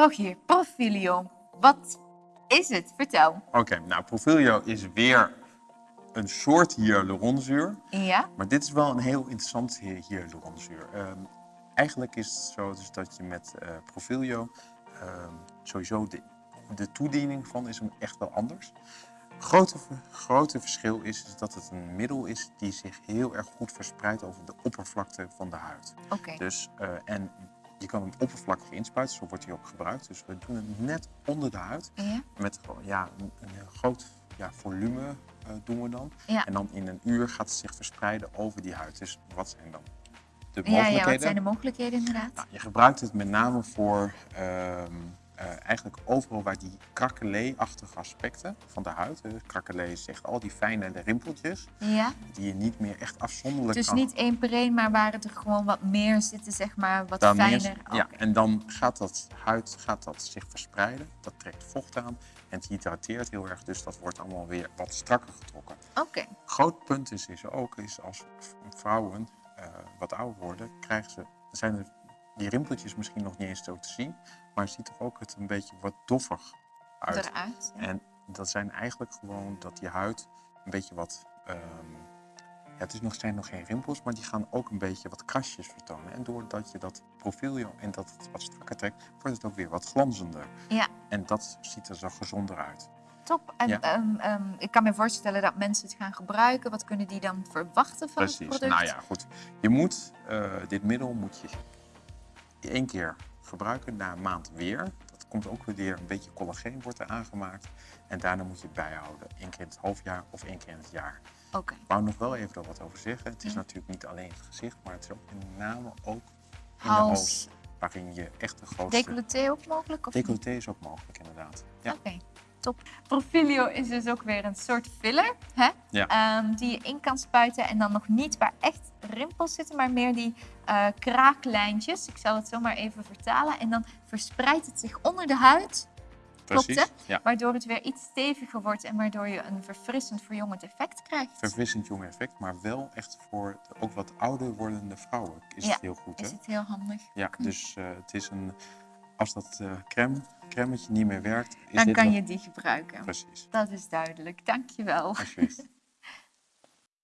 Rogier, Profilio. Wat is het? Vertel. Oké, nou Profilio is weer een soort hyaluronzuur. Ja? Maar dit is wel een heel interessant hy- hyaluronzuur. Ehm, eigenlijk is het zo dus dat je met eh Profilio ehm, sowieso de, de toediening van is hem echt wel anders. Grote, grote verschil is, is dat het een middel is die zich heel erg goed verspreidt over de oppervlakte van de huid. Oké. Dus, eh, en je kan hem oppervlakkig inspuiten, zo wordt hij ook gebruikt. Dus we doen het net onder de huid. Ja? Met ja, een, groot ja, volume eh, doen we dan. Ja. En dan in een uur gaat het zich verspreiden over die huid. Dus wat zijn dan de mogelijkheden? ja, wat zijn de mogelijkheden inderdaad? Nou, je gebruikt het met name voor ehm, eh, eigenlijk overal waar die krakelee-achtige aspecten van de huid. Uh, krakelee is echt al die fijne rimpeltjes Ja? die je niet meer echt afzonderlijk Dus kan niet één per één, maar waar het er gewoon wat meer zitten, zeg maar, wat Dan fijner. ja, en dan gaat dat huid gaat dat zich verspreiden. Dat trekt vocht aan en het hydrateert heel erg. Dus dat wordt allemaal weer wat strakker getrokken. Oké. Groot punt is, is ook is als vrouwen eh, wat ouder worden, krijgen ze, zijn er die rimpeltjes misschien nog niet eens zo te zien. Maar ziet toch ook het een beetje wat doffig uit. Eruit. ja. En dat zijn eigenlijk gewoon dat die huid een beetje wat. ehm, ja, het is nog, zijn nog geen rimpels, maar die gaan ook een beetje wat krasjes vertonen. En doordat je dat profiel en dat het wat strakker trekt, wordt het ook weer wat glanzender. Ja, En dat ziet er zo gezonder uit. top. En Ja. ehm, ehm, ik kan me voorstellen dat mensen het gaan gebruiken. Wat kunnen die dan verwachten van het Precies. product? Nou ja, goed. Je moet eh, dit middel moet je één keer gebruiken, na een maand weer. Dat komt ook weer een beetje collageen wordt er aangemaakt. En daarna moet je het bijhouden. Eén keer in het halfjaar of één keer in het jaar. Oké. Ik wou nog wel even er wat over zeggen. Het is Ja. natuurlijk niet alleen het gezicht, maar het is ook met name ook in de Hals. Waarin je echt de grootste... Decolleté ook mogelijk? Of? Decolleté is ook mogelijk, inderdaad. Ja. Oké, top. Profilio is dus ook weer een soort filler, hè? Ja. Ehm, die je in kan spuiten en dan nog niet waar echt rimpels zitten, maar meer die eh, kraaklijntjes. Ik zal het zo maar even vertalen. En dan verspreidt het zich onder de huid, klopt Precies. hè? Ja. Waardoor het weer iets steviger wordt en waardoor je een verfrissend verjongend effect krijgt. Verfrissend jong effect, maar wel echt voor de ook wat ouder wordende vrouwen is Ja, het heel goed. Hè? Is het heel handig. Ja, dus eh, het is een... Als dat eh crème, niet meer werkt, is Dan dit kan nog- je die gebruiken. Precies, Dat is duidelijk. Dankjewel. alsjeblieft.